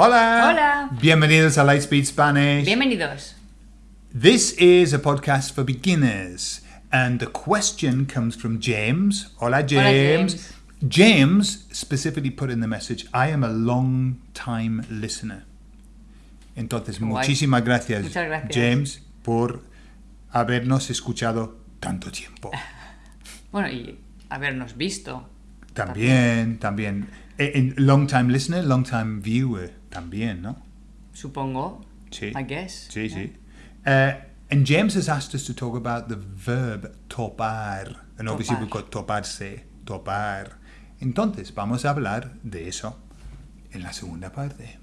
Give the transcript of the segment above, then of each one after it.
Hola. Hola. Bienvenidos a Lightspeed Spanish. Bienvenidos. This is a podcast for beginners, and the question comes from James. Hola, James. James. James specifically put in the message, I am a long time listener. Entonces, guay. muchísimas gracias, gracias. James, por habernos escuchado tanto tiempo. Bueno, y habernos visto. También, también. Eh, en long time listener, long time viewer, también, ¿no? Supongo. Sí. I guess. Sí, sí. Uh, and James has asked us to talk about the verb topar. And obviously Topar. we've got toparse, topar. Entonces, vamos a hablar de eso en la segunda parte.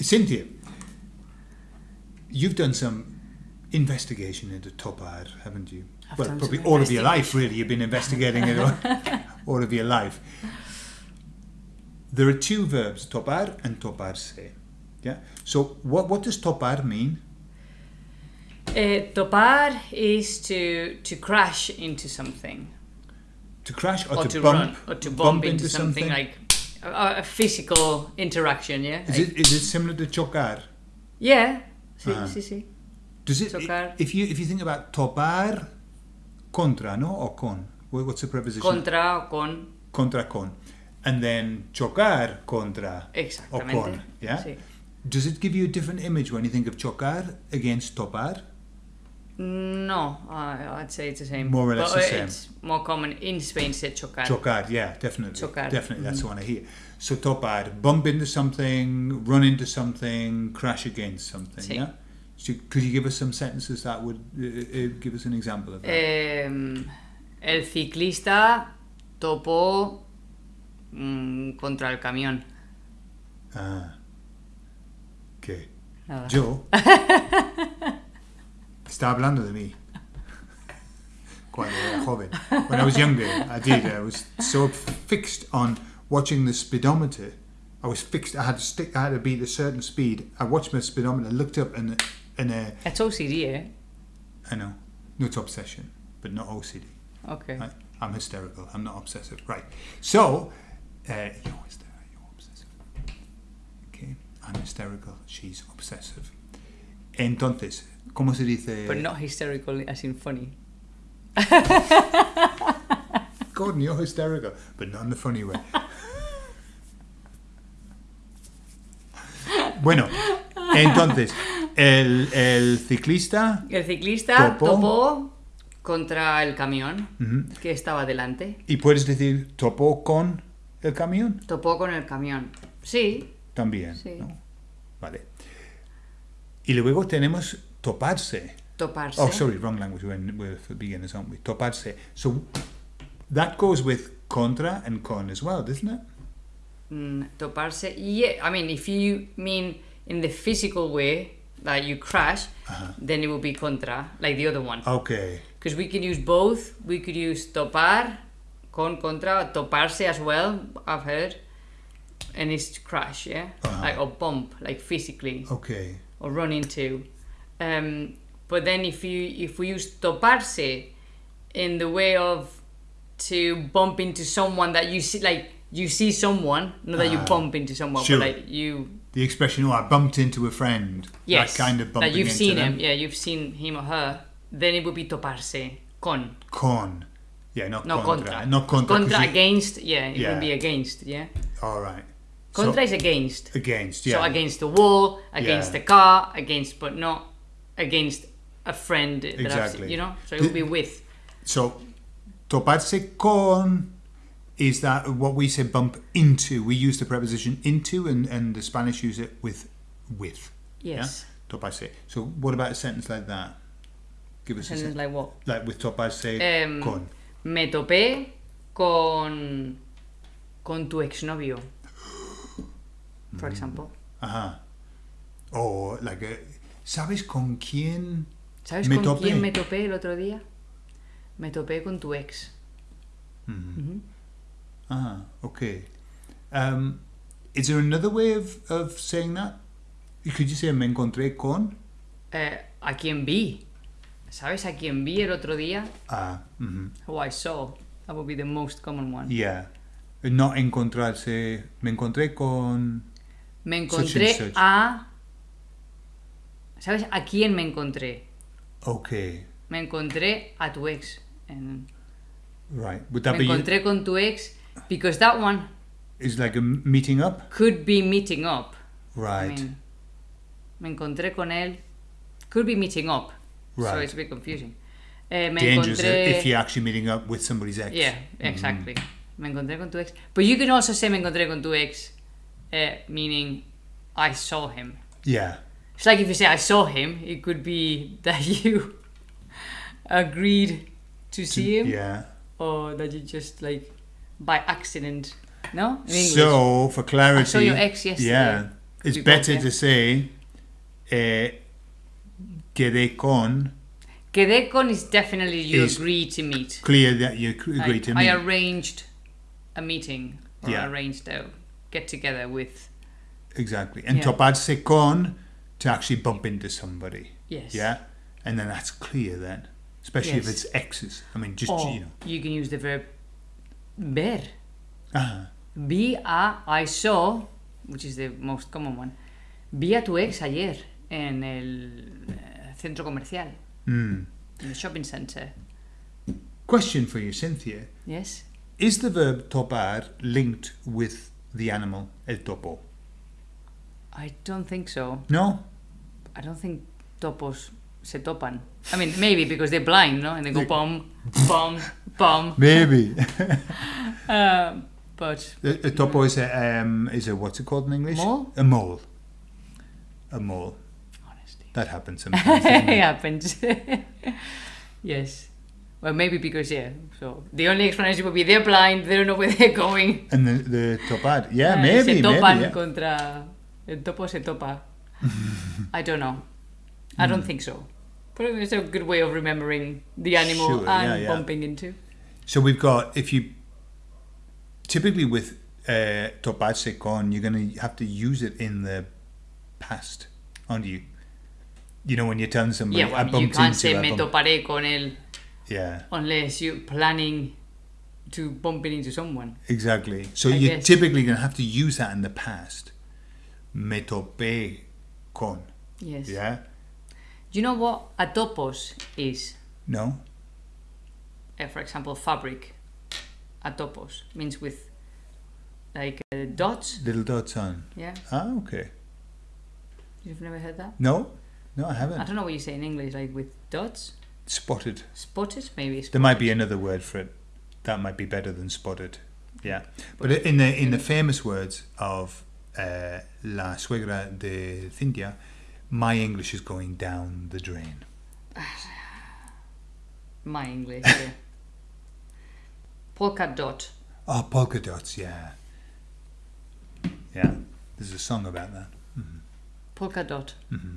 Cynthia, you've done some investigation into Topar, haven't you? I've well, probably all of your life, really. You've been investigating it all, all of your life. There are two verbs, topar and toparse. Yeah. So, what what does topar mean? Eh, topar is to to crash into something. To crash or, Or, to, to, bump? run. Or to bump, into, something, like a, a physical interaction, yeah? Is Like- it is it similar to chocar? Yeah. Sí, sí, sí. Does it? Chocar. If you if you think about topar, contra, no, or con. What's the preposition? Contra o con. contra con, and then chocar contra or con. Yeah. Sí. Does it give you a different image when you think of chocar against topar? No, I I'd say it's the same. More or less But, the uh, same. It's more common in Spain to say chocar. Chocar, yeah, definitely. Chocar. Definitely, that's the one I hear. So topar, bump into something, run into something, crash against something. Sí. Yeah. So could you give us some sentences that would uh, uh, give us an example of that? Em, el ciclista topó mm, contra el camión. ah. ¿Qué? Nada. Yo. Está hablando de mí. Cuando era joven. When I was younger, I did. I was so fixed on watching the speedometer. I was fixed. I had to stick. I had to beat a certain speed. I watched my speedometer, looked up, and and uh, Es OCD, ¿eh? I know, no, it's obsession, but not OCD. Ok. Right? I'm hysterical. I'm not obsessive. Right. So, uh, you're hysterical. You're obsessive. Okay. I'm hysterical. She's obsessive. Entonces, ¿cómo se dice? But not hysterical as in funny. Gordon, you're hysterical, but not in the funny way. bueno, entonces, el, el ciclista. El ciclista Topó. topó contra el camión que estaba delante. Y puedes decir topó con el camión Topó con el camión. Sí, también. Sí. ¿no? Vale. Y luego tenemos toparse. toparse. Oh, sorry, wrong language. For beginners, aren't we? Toparse. So that goes with contra and con as well, doesn't it? Mm, toparse. Yeah, I mean, if you mean in the physical way that you crash, Uh-huh. then it will be contra, like the other one. Okay. Because we can use both. We could use topar, con contra, toparse as well. I've heard, and it's crash, yeah, Uh-huh. like or bump, like physically, Okay. or run into. Um, but then if you if we use toparse in the way of to bump into someone that you see, like you see someone, not that you Ah, bump into someone, sure. but like you The expression, oh, I bumped into a friend. yes, That kind of bumping that you've into seen them. him, yeah, you've seen him or her. Then it would be toparse con. Con. Yeah, not No contra. contra. Not contra. Contra against, yeah, it Yeah. would be against, yeah. All right. Contra so, is against. against, yeah. So against the wall, against Yeah. the car, against, but not against a friend that I've Exactly. seen, you know? So it would be with. So, toparse con is that what we say bump into. We use the preposition into, and, and the Spanish use it with with. Yes. Yeah? Toparse. So, what about a sentence like that? Give us a Sentence sentence. like what? Like with toparse Em, con. Me topé con con tu exnovio. Mm. For example. Ajá. O, like, a, ¿sabes con quién? ¿Sabes Me con topé. quién me topé el otro día? Me topé con tu ex. Ah, okay. Um, is there another way of, of saying that? Could you say me encontré con? Uh, a quien vi. ¿Sabes a quien vi el otro día? Ah, mhm. Who I saw. That would be the most common one. yeah. No encontrarse. Me encontré con. Me Such and encontré such. a... ¿Sabes a quién me encontré? Okay, Me encontré a tu ex. En- right. Would that me be encontré con tu ex because that one is like a meeting up? could be meeting up. Right. I mean, me encontré con él. Could be meeting up. Right. So it's a bit confusing. Eh, me Dangerous encontré... if you're actually meeting up with somebody's ex. Yeah, exactly. Me encontré con tu ex. But you can also say me encontré con tu ex, eh, meaning I saw him. Yeah. It's like if you say I saw him, it could be that you agreed to see him, Yeah. or that you just like by accident. No. So, for clarity, I saw your ex yesterday. Yeah, it's both, better yeah. to say eh, quedé con, Quedé con is definitely you Is- agreed to meet. clear that you agree I, to meet. I arranged a meeting or Yeah. arranged a get together with. exactly. And Yeah. toparse con, to actually bump into somebody. Yes. Yeah? And then that's clear then. Especially if it's exes. I mean, just, Or you know. you can use the verb ver. Ah, Vi a I saw, which is the most common one. Vi a tu ex ayer en el eh, centro comercial, mm. in the shopping center. Question for you, Cynthia. Yes. Is the verb topar linked with the animal, el topo? I don't think so. No? I don't think topos se topan. I mean, maybe because they're blind, no? And they go bum, bum, bum. Maybe. Um, but A, a topo is a, um, is a, what's it called in English? Mole? A mole. A mole. Honestly, That happens sometimes. it it? happens. yes. Well, maybe because yeah. So the only explanation would be they're blind. They don't know where they're going. and the, the topar. Yeah, Ah, maybe, se topan maybe. Yeah. contra el topo se topa. I don't know. I Hmm. don't think so. But it's a good way of remembering the animal Sure, and yeah, yeah. bumping into. So we've got, if you, typically with uh, toparse con, you're going to have to use it in the past, aren't you? You know, when you're telling somebody, Yeah, I well, you can't into, say me toparé con él Yeah, unless you're planning to bump into someone. exactly. So I you're guess. typically going to have to use that in the past. Me topé con. Yes. Yeah? Do you know what a topos is? No? Uh, for example, fabric. A topos means with like uh, dots. Little dots on. Yeah, Ah, okay. you've never heard that. No? No, I haven't. I don't know what you say in English, like with dots. Spotted. Spotted, maybe. There might be another word for it. That might be better than spotted. Yeah, but in the in the famous words of uh, La Suegra de Cynthia, my English is going down the drain. My English. Yeah. Polka dot. Oh, polka dots. Yeah, yeah. There's a song about that. Polka dot. Mm-hmm.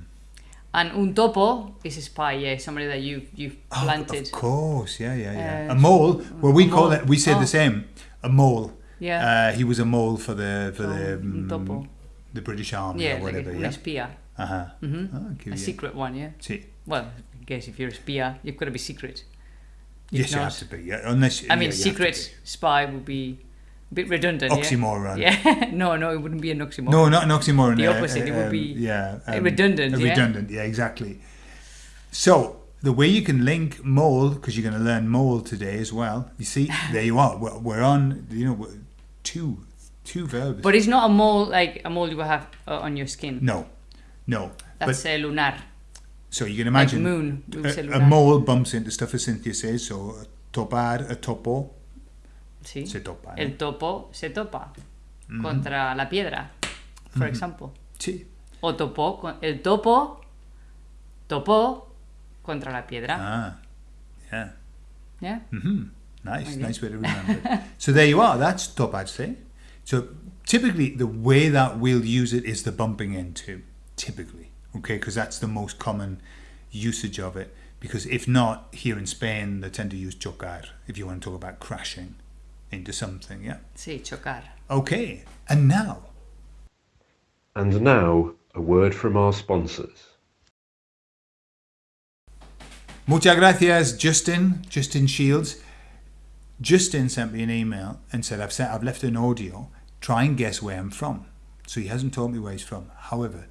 And un topo is a spy. Yeah, somebody that you you've planted. Oh, of course. Yeah, yeah, yeah. Uh, a mole. Well, we call mole. it. We say Oh. the same. A mole. yeah. Uh, he was a mole for the for the Oh, mm, topo. the British Army yeah, or like whatever. a, un yeah. Uh huh. hmm Oh, A secret one. Yeah. See. Well, I guess if you're a spy, you've got to be secret. Yes, you have to be. Yeah, unless I yeah, mean, secret spy would be a bit redundant. Oxymoron. Yeah. no, no, it wouldn't be an oxymoron. No, not an oxymoron. The uh, opposite, it would um, be yeah, redundant, uh, yeah? Redundant, yeah, exactly. So the way you can link mole, because you're going to learn mole today as well. You see, there you are. We're, we're on, you know, two two verbs. But it's not a mole like a mole you will have uh, on your skin. no, no. That's but a lunar. so you can Like imagine moon. Would say a, a mole bumps into stuff as Cynthia says. So a topar, a topo, Sí. se topa. El topo se topa Mm-hmm. contra la piedra, for example. Sí. O topo, el topo topó contra la piedra. Ah, yeah. Yeah. hmm Nice, nice way to remember it. So there you are. That's toparse. So typically, the way that we'll use it is the bumping into. Typically, okay, because that's the most common usage of it. Because if not, here in Spain, they tend to use chocar if you want to talk about crashing into something. Yeah. Sí, chocar. Okay. And now, And now, a word from our sponsors. Muchas gracias, Justin. Justin Shields. Justin sent me an email and said, I've, sent, I've left an audio. Try and guess where I'm from. So he hasn't told me where he's from. However,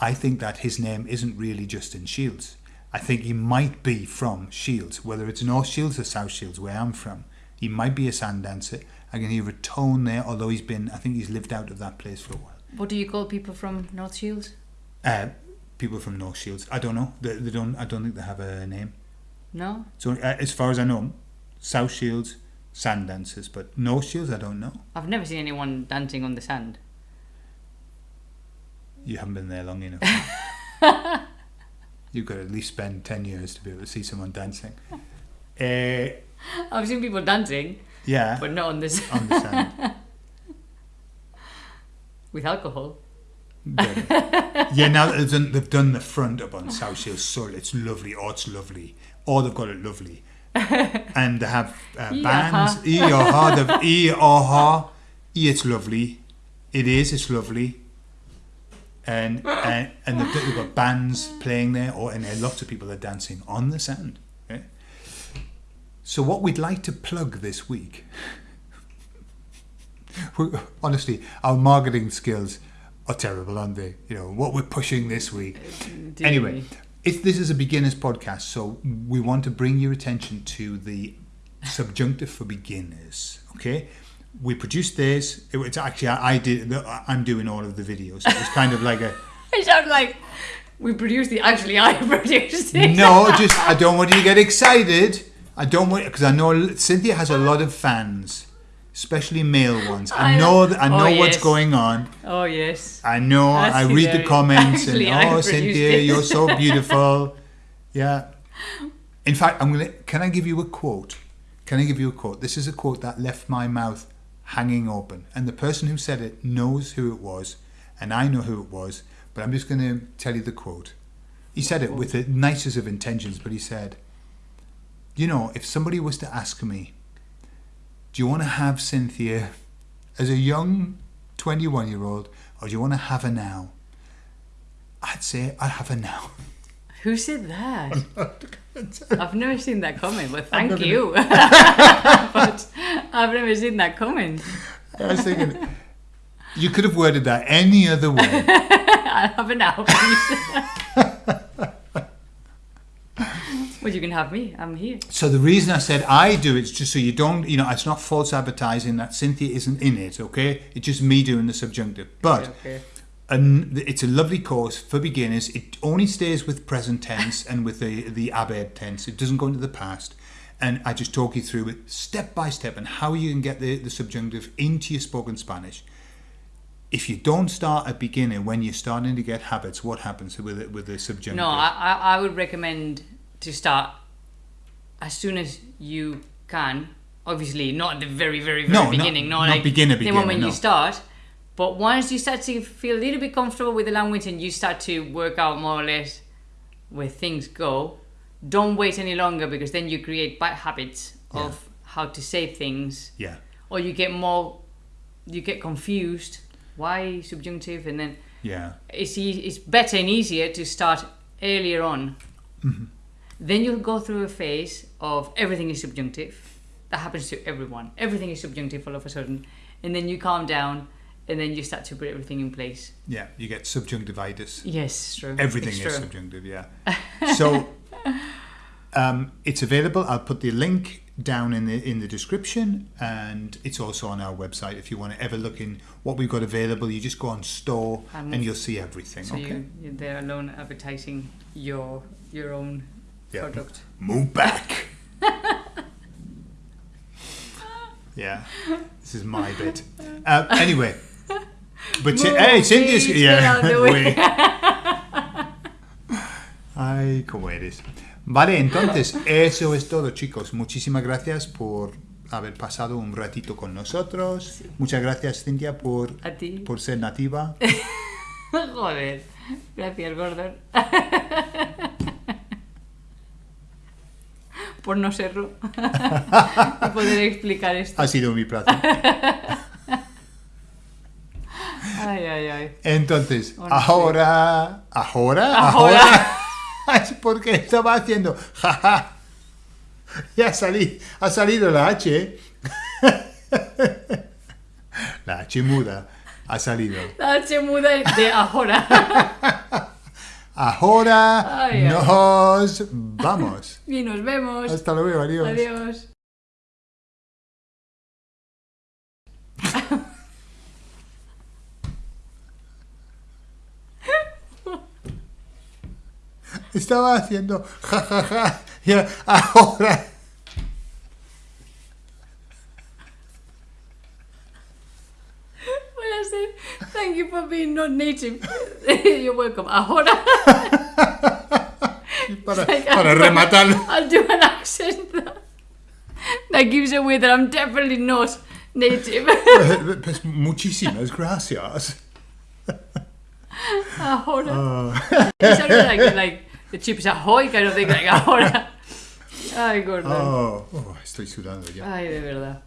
I think that his name isn't really Justin Shields. I think he might be from Shields, whether it's North Shields or South Shields, where I'm from. He might be a sand dancer. I can hear a tone there, although he's been, I think he's lived out of that place for a while. What do you call people from North Shields? Uh, people from North Shields, I don't know. They, they don't. I don't think they have a name. No? So uh, as far as I know, South Shields, sand dancers, but North Shields, I don't know. I've never seen anyone dancing on the sand. You haven't been there long enough. You've got to at least spend 10 years to be able to see someone dancing. Uh, I've seen people dancing, yeah, but not on this on the sand. with alcohol. Yeah, now they've done, they've done the front up on South Shields, it's lovely. Oh, it's lovely. Oh, they've got it lovely. and they have uh, bands. E or ha, they've E or ha. E, it's lovely. It is, it's lovely. And and, and they've, they've got bands playing there, or and lots of people are dancing on the sand. So what we'd like to plug this week honestly, our marketing skills are terrible, aren't they? You know what we're pushing this week. Anyway, if this is a beginners podcast, so we want to bring your attention to the subjunctive for beginners. Okay, we produced this. It, it's actually I, I did. I'm doing all of the videos. It was kind of like a I sound like we produced the. Actually, I produced it. no. Just I don't want you to get excited. I don't want because I know Cynthia has a lot of fans, especially male ones. I, I know that I Oh, know what's yes. going on. Oh yes. I know. That's I read the comments Actually, and oh, Cynthia, it. you're so beautiful. Yeah. In fact, I'm gonna. Can I give you a quote? Can I give you a quote? This is a quote that left my mouth hanging open, and the person who said it knows who it was, and I know who it was. But I'm just going to tell you the quote. He said it with the nicest of intentions, but he said, "You know, if somebody was to ask me, do you want to have Cynthia as a young 21 year old, or do you want to have her now? I'd say I'd have her now. Who said that? I've never seen that comment, but thank never- you. but I've never seen that comment. I was thinking, you could have worded that any other way. I have it now, well, you can have me. I'm here. So the reason I said I do it's just so you don't, you know, it's not false advertising that Cynthia isn't in it, okay? It's just me doing the subjunctive. But Okay. And it's a lovely course for beginners. It only stays with present tense and with the the abed tense. It doesn't go into the past. And I just talk you through it step by step and how you can get the, the subjunctive into your spoken Spanish. If you don't start at beginning when you're starting to get habits, what happens with it with the subjunctive? No, I, I, would recommend to start as soon as you can. Obviously, not at the very, very, very No, beginning. not not like beginner, the beginner, moment no. you start. But once you start to feel a little bit comfortable with the language and you start to work out more or less where things go, don't wait any longer because then you create bad habits of how to say things, yeah. or you get more, you get confused. Why subjunctive? And then Yeah. it's e- it's better and easier to start earlier on. Mm-hmm. Then you'll go through a phase of everything is subjunctive. That happens to everyone. Everything is subjunctive all of a sudden, and then you calm down, and then you start to put everything in place. Yeah. You get subjunctivitis. Yes, true. Everything It's is true. subjunctive, yeah. So um, it's available. I'll put the link down in the in the description, and it's also on our website. If you want to ever look in what we've got available, you just go on store Um, and you'll see everything. So okay. you, you're there alone advertising your your own Yeah. product. Move back. yeah, this is my bit. Uh, anyway, but Move, hey, yeah. wait. Ay, cómo eres. Vale, entonces, eso es todo, chicos. Muchísimas gracias por haber pasado un ratito con nosotros. Muchas gracias, Cintia, por, A ti. por ser nativa. Joder. Gracias, Gordon. Por no serlo. y poder explicar esto. Ha sido mi placer. Ay, ay, ay. Entonces, ahora, ahora, Ahora. es porque estaba haciendo jaja. Y ha, sali- ha salido la H. La H muda ha salido. La H muda de ahora. Ahora ay. nos vamos. y nos vemos. Hasta luego, adiós. Adiós. Estaba haciendo jajaja. Y ahora. Well, I said, thank you for being not native. You're welcome. Ahora. Para, Like, para I'll- rematarlo. I'll do an accent that, that gives away that I'm definitely not native. Pues muchísimas gracias. ahora. It sounded like, like de Chip Ahoy que no te caiga ahora. Ay, gordo. Oh, oh, estoy sudando ya. Ay, de verdad.